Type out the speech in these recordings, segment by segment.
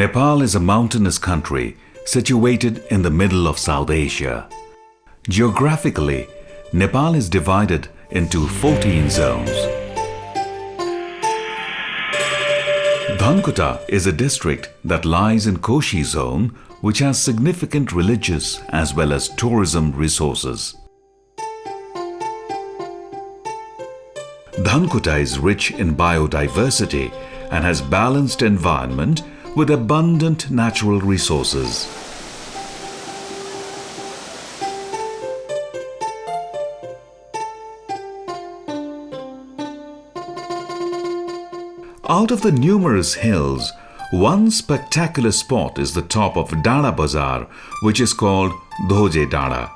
Nepal is a mountainous country situated in the middle of South Asia. Geographically, Nepal is divided into 14 zones. Dhankuta is a district that lies in Koshi zone which has significant religious as well as tourism resources. Dhankuta is rich in biodiversity and has balanced environment with abundant natural resources. Out of the numerous hills, one spectacular spot is the top of Dana Bazar, which is called Dhoje Dana.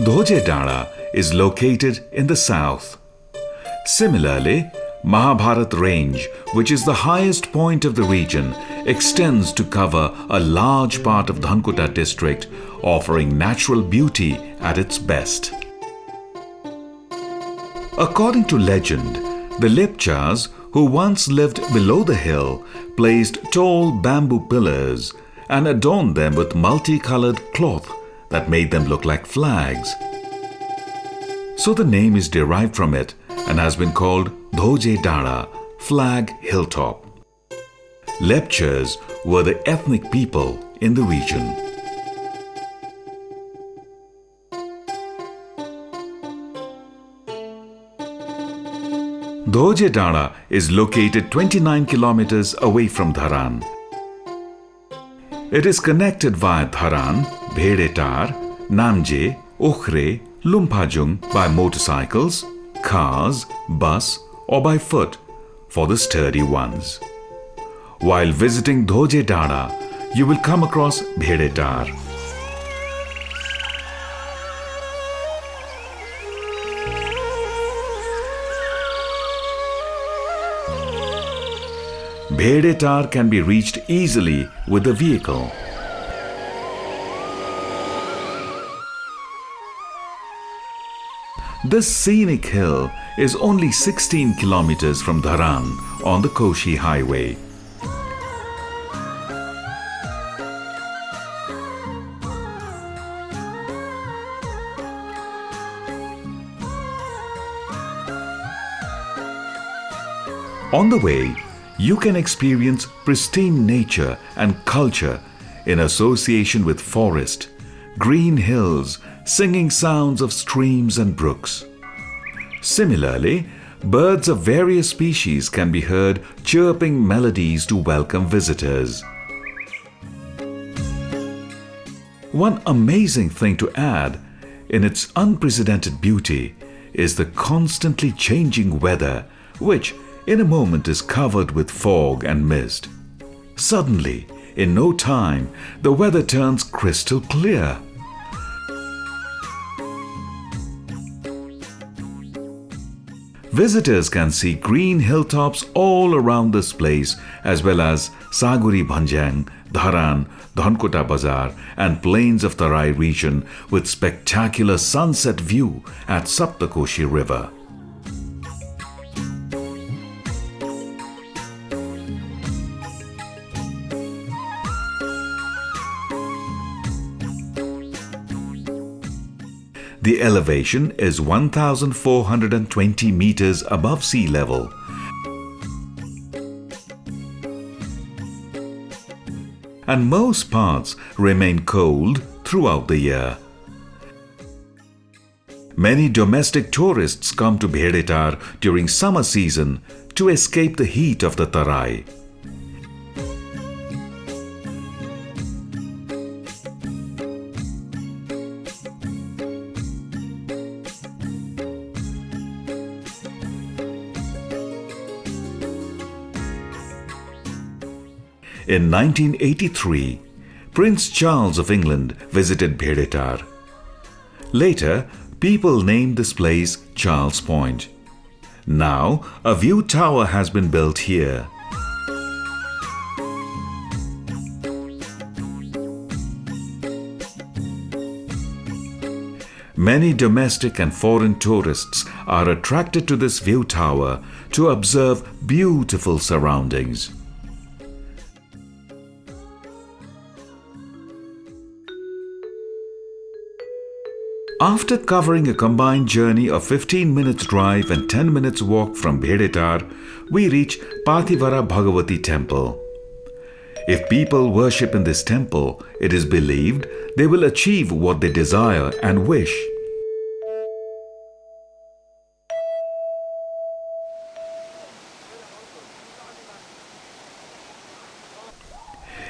Dhoje Dana is located in the south. Similarly, Mahabharat Range, which is the highest point of the region, extends to cover a large part of Dhankuta district, offering natural beauty at its best. According to legend, the Lepchas, who once lived below the hill, placed tall bamboo pillars and adorned them with multicolored cloth that made them look like flags. So the name is derived from it and has been called Dhoje Dara, Flag Hilltop. Lepchas were the ethnic people in the region. Dhoje Dara is located 29 kilometers away from Dharan. It is connected via Dharan, Bhedetar, Namje, Okhre, Lumpajung by motorcycles, cars, bus or by foot for the sturdy ones. While visiting Dhoje Dana, you will come across Bhedetar. Bhedetar can be reached easily with a vehicle. This scenic hill is only 16 kilometers from Dharan on the Koshi highway. On the way, you can experience pristine nature and culture in association with forest, green hills, singing sounds of streams and brooks. Similarly, birds of various species can be heard chirping melodies to welcome visitors. One amazing thing to add in its unprecedented beauty is the constantly changing weather which in a moment is covered with fog and mist. Suddenly, in no time, the weather turns crystal clear. Visitors can see green hilltops all around this place as well as Saguri Bhanjang, Dharan, Dhankuta Bazar and plains of Tarai region with spectacular sunset view at Saptakoshi River. The elevation is 1420 meters above sea level. And most parts remain cold throughout the year. Many domestic tourists come to Bhedetar during summer season to escape the heat of the Tarai. In 1983, Prince Charles of England visited Bhedetar. Later, people named this place Charles Point. Now, a view tower has been built here. Many domestic and foreign tourists are attracted to this view tower to observe beautiful surroundings. After covering a combined journey of 15 minutes drive and 10 minutes walk from Bhedetar, we reach Pathivara Bhagavati temple. If people worship in this temple, it is believed they will achieve what they desire and wish.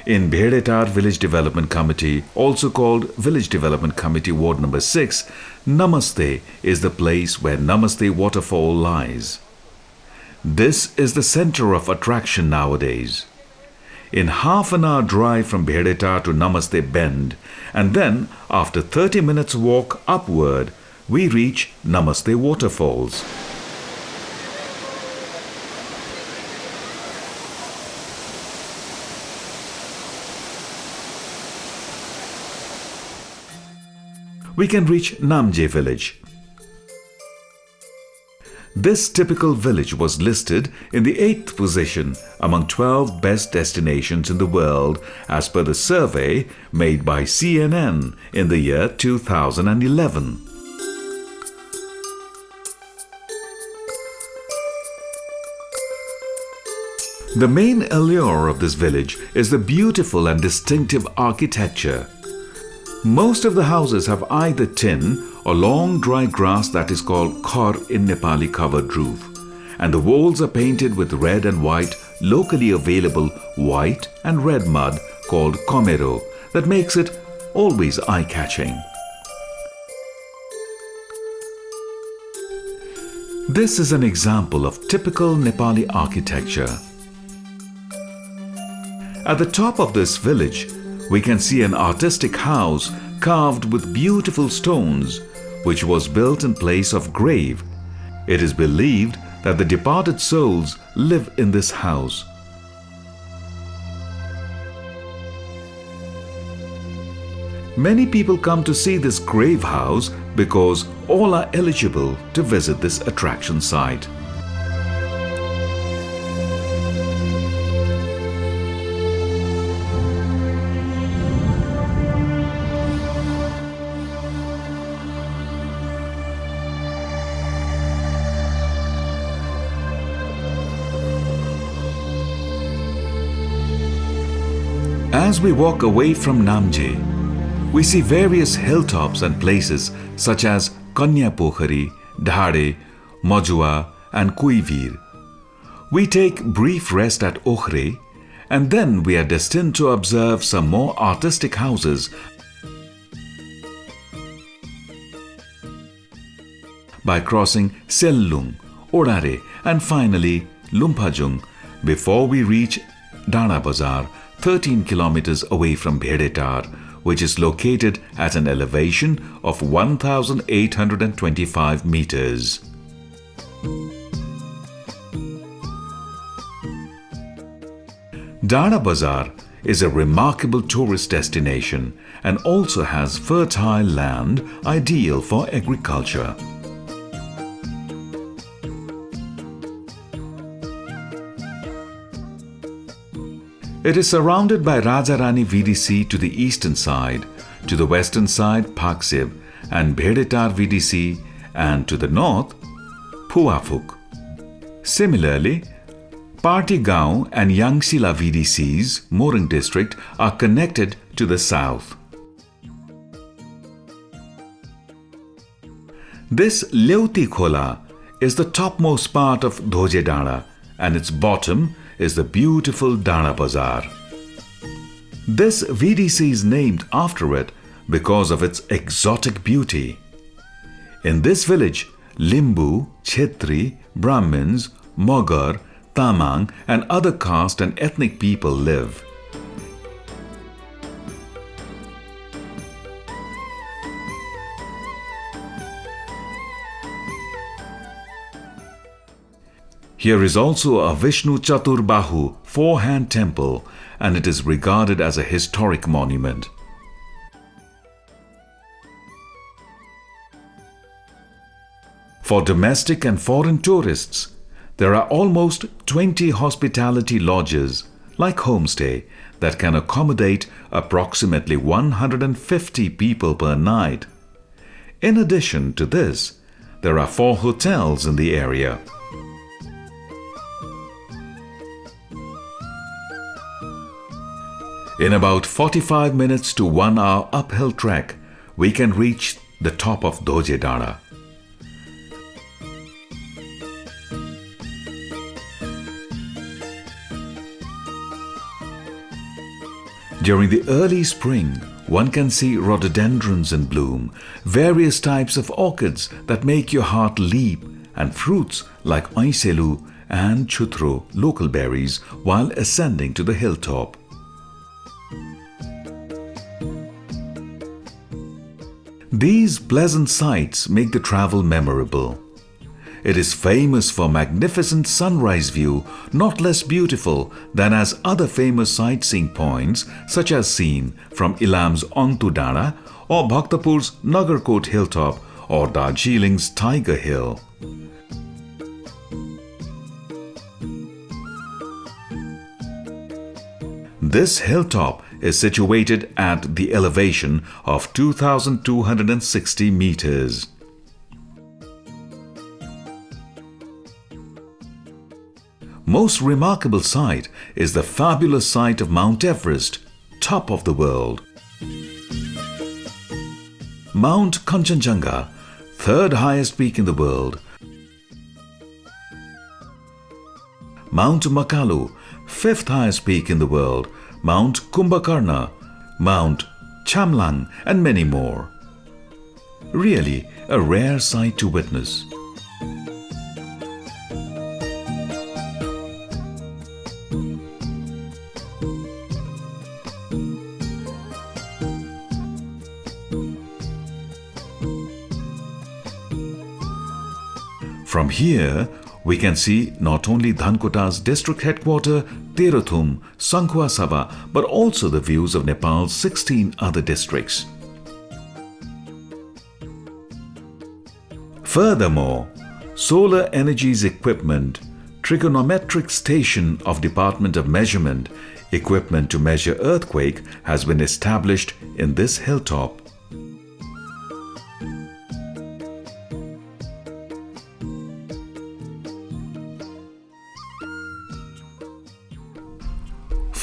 In Bhedetar Village Development Committee, also called Village Development Committee Ward Number 6, Namaste is the place where Namaste Waterfall lies. This is the center of attraction nowadays. In half an hour drive from Bhedetar to Namaste Bend, and then after 30 minutes walk upward, we reach Namaste Waterfalls. We can reach Namje village. This typical village was listed in the 8th position among 12 best destinations in the world as per the survey made by CNN in the year 2011. The main allure of this village is the beautiful and distinctive architecture most of the houses have either tin or long dry grass that is called khor in Nepali covered roof. And the walls are painted with red and white, locally available white and red mud called komero that makes it always eye-catching. This is an example of typical Nepali architecture. At the top of this village, we can see an artistic house carved with beautiful stones, which was built in place of grave. It is believed that the departed souls live in this house. Many people come to see this grave house because all are eligible to visit this attraction site. As we walk away from Namje, we see various hilltops and places such as Kanyapokhari, Dhare, Majua and Kuivir. We take brief rest at Okhre and then we are destined to observe some more artistic houses by crossing Sellung, Orare and finally Lumpajung before we reach Dana Bazar 13 kilometers away from Bhedetar, which is located at an elevation of 1,825 meters. Dana Bazar is a remarkable tourist destination and also has fertile land ideal for agriculture. It is surrounded by Rajarani VDC to the eastern side, to the western side Paksib and Bhedetar VDC and to the north Phuafuk. Similarly, Party Partigaon and Yangsila VDCs, Morang district, are connected to the south. This Leuti Khola is the topmost part of Dhoje Dana and its bottom is the beautiful Dana Bazar. This VDC is named after it because of its exotic beauty. In this village, Limbu, Chetri, Brahmins, Mogar, Tamang and other caste and ethnic people live. Here is also a Vishnu Chaturbahu four-hand temple and it is regarded as a historic monument. For domestic and foreign tourists, there are almost 20 hospitality lodges, like homestay, that can accommodate approximately 150 people per night. In addition to this, there are four hotels in the area. In about 45 minutes to 1 hour uphill trek, we can reach the top of Dhoje Dara. During the early spring, one can see rhododendrons in bloom, various types of orchids that make your heart leap, and fruits like oiselu and chutro, local berries, while ascending to the hilltop. These pleasant sights make the travel memorable. It is famous for magnificent sunrise view, not less beautiful than as other famous sightseeing points such as seen from Ilam's Ontu Dara or Bhaktapur's Nagarkot hilltop or Darjeeling's Tiger Hill. This hilltop is situated at the elevation of 2260 meters. Most remarkable sight is the fabulous sight of Mount Everest, top of the world. Mount Kanchenjunga, third highest peak in the world. Mount Makalu, fifth highest peak in the world, Mount Kumbhakarna, Mount Chamlang and many more. Really a rare sight to witness. From here, we can see not only Dhankuta's district headquarter, Terhathum, Sankhua Sabha, but also the views of Nepal's 16 other districts. Furthermore, Solar Energy's Equipment, Trigonometric Station of Department of Measurement, equipment to measure earthquake has been established in this hilltop.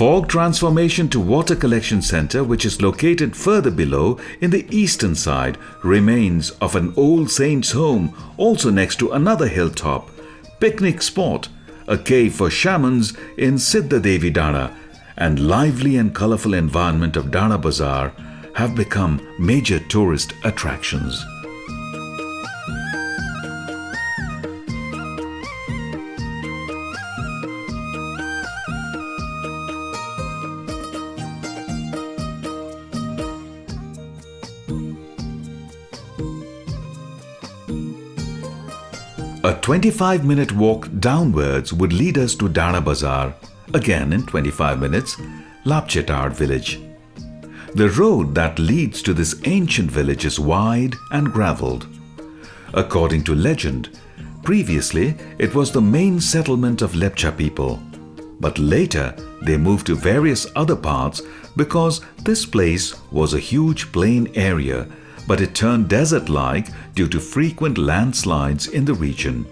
Fog transformation to water collection center which is located further below in the eastern side remains of an old saint's home also next to another hilltop, picnic spot, a cave for shamans in Siddha Devi Dara and lively and colorful environment of Dara Bazaar have become major tourist attractions. A 25 minute walk downwards would lead us to Dara Bazaar, again in 25 minutes, Lapchetar village. The road that leads to this ancient village is wide and gravelled. According to legend, previously it was the main settlement of Lepcha people, but later they moved to various other parts because this place was a huge plain area but it turned desert-like due to frequent landslides in the region.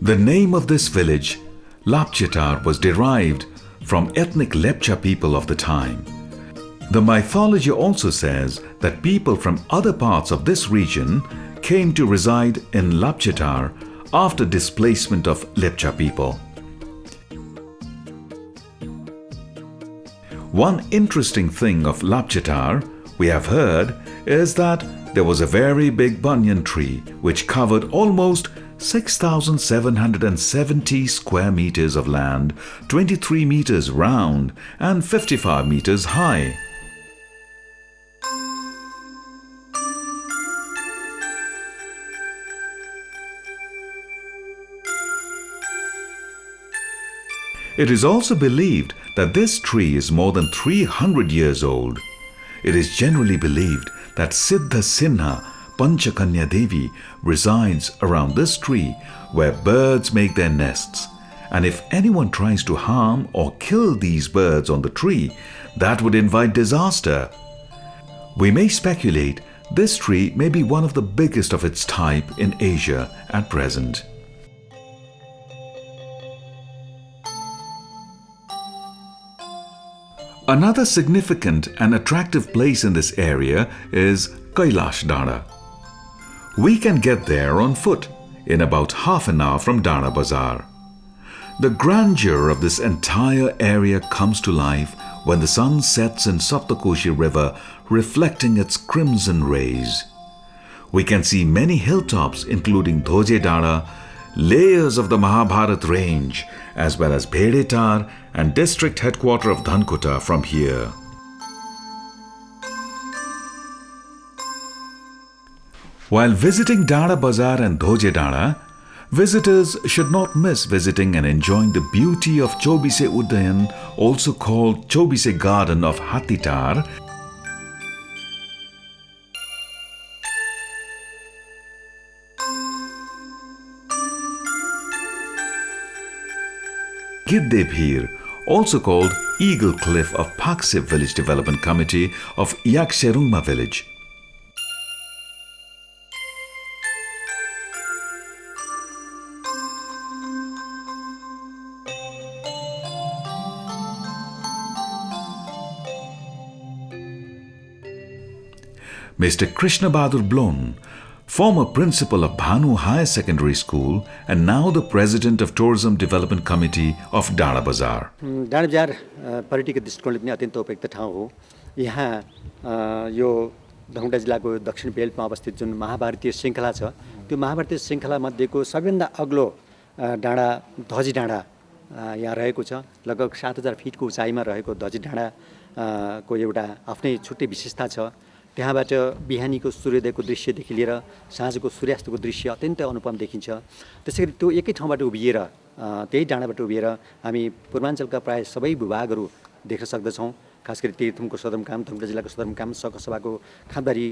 The name of this village, Lapchetar, was derived from ethnic Lepcha people of the time. The mythology also says that people from other parts of this region came to reside in Lapchetar after displacement of Lepcha people. One interesting thing of Lapchetar, we have heard, is that there was a very big banyan tree which covered almost 6,770 square meters of land, 23 meters round and 55 meters high. It is also believed that this tree is more than 300 years old. It is generally believed that Siddha Sinha Panchakanya Devi resides around this tree where birds make their nests. And if anyone tries to harm or kill these birds on the tree, that would invite disaster. We may speculate this tree may be one of the biggest of its type in Asia at present. Another significant and attractive place in this area is Kailash Dara. We can get there on foot in about half an hour from Dara Bazaar. The grandeur of this entire area comes to life when the sun sets in Saptakoshi River reflecting its crimson rays. We can see many hilltops including Dhoje Dara, layers of the Mahabharat range as well as Bhedetar and district headquarter of Dhankuta from here. While visiting Dara Bazaar and Dhoje Dara, visitors should not miss visiting and enjoying the beauty of Chobise Udayan, also called Chobise Garden of Hatitar, Giddebhir, also called Eagle Cliff of Paksip Village Development Committee of Yakserungma village. Mr. Krishna Bahadur Blon, former principal of Bhanu Higher Secondary School and now the president of Tourism Development Committee of Dara Bazar. डाँडा बजार पर्यटकीय दृष्टिकोणले पनि अत्यन्त उपयुक्त ठाउँ हो। यहाँ अ, यो धनकुटा जिल्लाको दक्षिण बेल्टमा अवस्थित जुन महाभारतीय श्रृङ्खला छ त्यो महाभारतीय श्रृङ्खला मध्येको सबैभन्दा अग्लो अ, डाँडा धजी डाँडा यहाँ रहेको छ। लगभग सात हजार फिटको उचाइमा रहेको धजी डाँडा अ, को एउटा आफ्नै छुट्टै विशेषता छ। त्यहाँबाट बिहानीको सूर्योदयको दृश्यदेखि लिएर साँझको सूर्यास्तको दृश्य अत्यन्तै अनुपम देखिन्छ। त्यसै गरी त्यो एकै ठाउँबाट उभिएर त्यही डाँडाबाट उभिएर हामी पूर्वाञ्चलका प्राय सबै भूभागहरू देख्न सक्दछौँ। खास गरी तीर्थुमको सदरमुकाम धनकुटा जिल्लाको सदरमुकाम सकसभाको खाँदबारी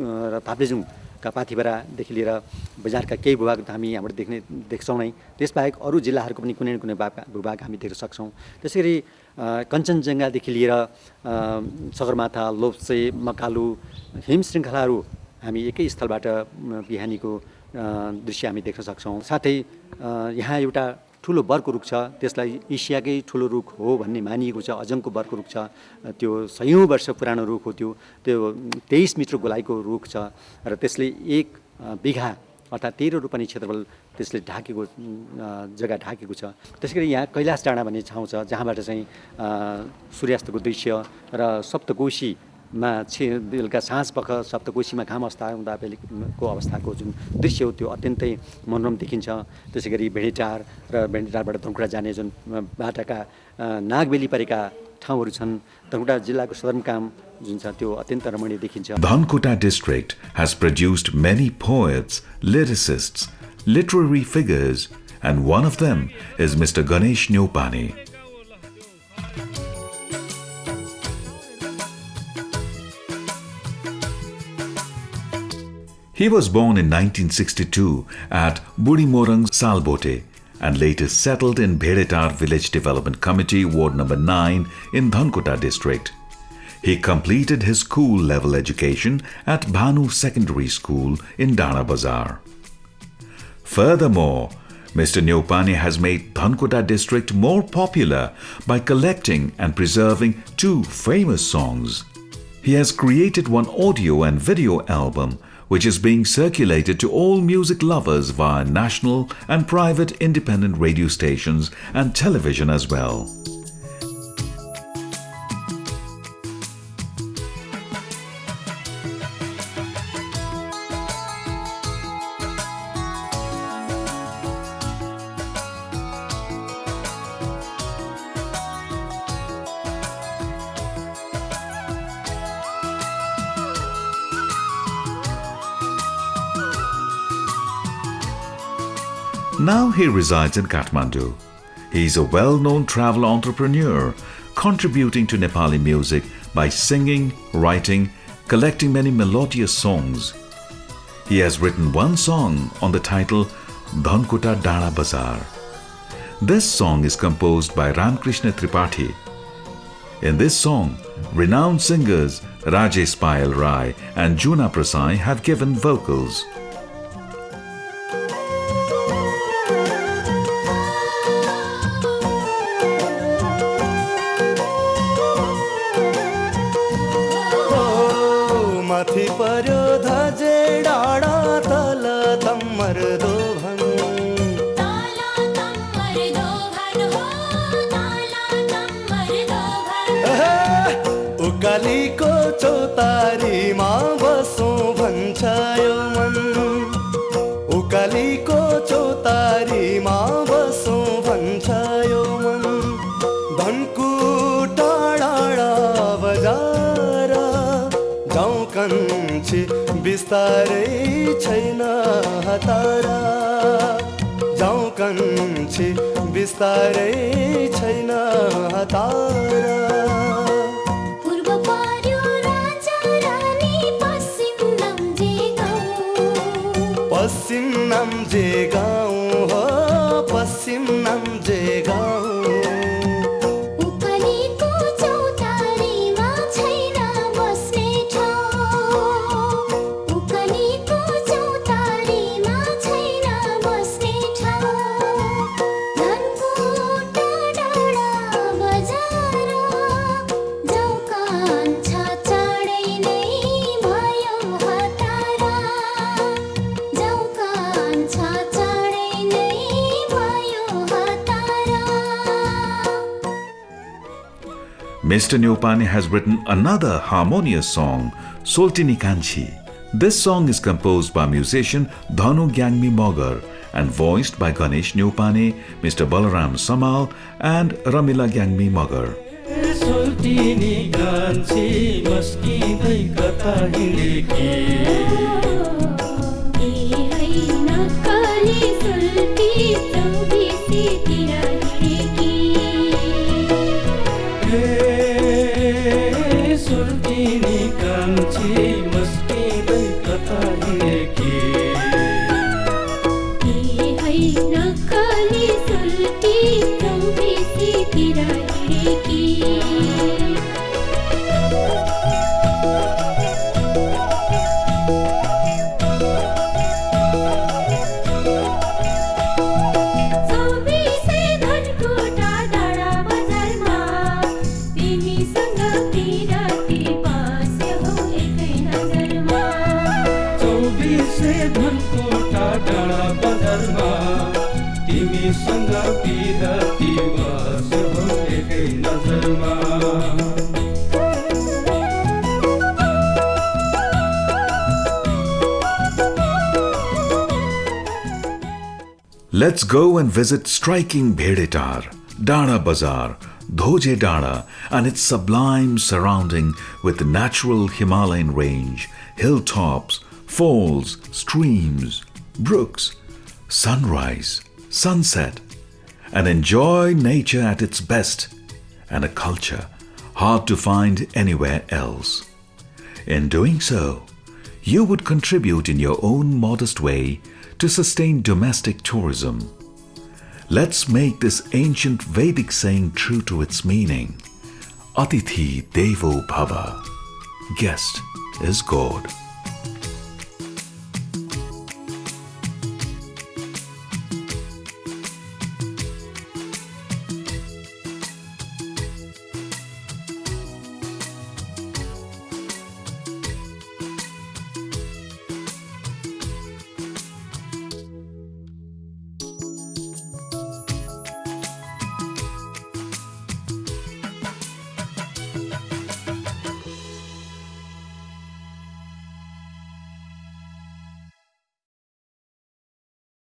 अ, र पाथिभरादेखि लिएर बजारका केही भूभाग त हामी यहाँबाट देख्ने देख्छौँ नै। त्यसबाहेक अरू जिल्लाहरूको पनि कुनै न कुनै भाग भूभाग हामी देख्न सक्छौँ। त्यसै गरी कञ्चनजङ्घादेखि लिएर सगरमाथा लोप्से मकालु हिम श्रृङ्खलाहरू हामी एकै स्थलबाट बिहानीको दृश्य हामी देख्न सक्छौँ। साथै यहाँ एउटा ठुलो बर्को रुख छ। त्यसलाई एसियाकै ठुलो रुख हो भन्ने मानिएको छ। अजङ्को बर्को रुख छ। त्यो सयौँ वर्ष पुरानो रुख हो त्यो। त्यो तेइस मिटर गोलाइको रुख छ र त्यसले एक बिघा अर्थात् तेह्र रोपनी क्षेत्रफल त्यसले ढाकेको जग्गा ढाकेको छ। त्यसै गरी यहाँ कैलाश डाँडा भन्ने ठाउँ छ जहाँबाट चाहिँ सूर्यास्तको दृश्य र सप्तकोशीमा छि बेलुका साँझपख सप्तकोशीमा घाम अस्ता हुँदा बेलुको अवस्थाको जुन दृश्य हो त्यो अत्यन्तै मनोरम देखिन्छ त्यसै गरी भेडेटार र भेडेटारबाट धनकुटा जाने जुन बाटाका नागबेली परेका ठाउँहरू छन् धनकुटा जिल्लाको सदरमुकाम जुन छ त्यो अत्यन्त रमणीय देखिन्छ Dhankuta district has produced many poets, lyricists, literary figures, and one of them is Mr. Ganesh Nyopani. He was born in 1962 at Budimorang Salbote and later settled in Bhedetar Village Development Committee, Ward Number 9 in Dhankuta district. He completed his school level education at Bhanu Secondary School in Dana Bazar. Furthermore, Mr. Neopane has made Dhankuta district more popular by collecting and preserving two famous songs. He has created one audio and video album which is being circulated to all music lovers via national and private independent radio stations and television as well. He resides in Kathmandu. He is a well known travel entrepreneur, contributing to Nepali music by singing, writing, collecting many melodious songs. He has written one song on the title Dhankuta Dara Bazar. This song is composed by Ramkrishna Tripathi. In this song, renowned singers Rajesh Payal Rai and Juna Prasai have given vocals. उकालीको चौतारीमा बसौँ भन्छ यो मन। उकालीको चौतारीमा बसौँ भन्छ यो मन। धनको टाढा बजार जाउँ कन्छे बिस्तारै छैन हतारा। जाउँ कन्छे बिस्तारै छैन हतारा। Mr. Nyopani has written another harmonious song, Soltini Kanchi. This song is composed by musician Dhanu Gyangmi Mogar and voiced by Ganesh Nyopani, Mr. Balaram Samal, and Ramila Gyangmi Mogar. सोल्टिनी कान्छी मस्किँदै कता हिँडेकी ए होइन काली सुल्की चौबिसीतिर हिँडेकी 比你更寂寞。चौबिसै धनकोटा डाँडा बजारमा तिमीसँग बिरती बस्यो हो एकै नजरमा Let's go and visit striking Bhedetar, Dana Bazar, Dhoje Dana, and its sublime surrounding with the natural Himalayan range, hilltops, falls, streams, brooks, sunrise, sunset, and enjoy nature at its best and a culture hard to find anywhere else. In doing so, you would contribute in your own modest way to sustain domestic tourism. Let's make this ancient Vedic saying true to its meaning. Atithi Devo Bhava. Guest is God.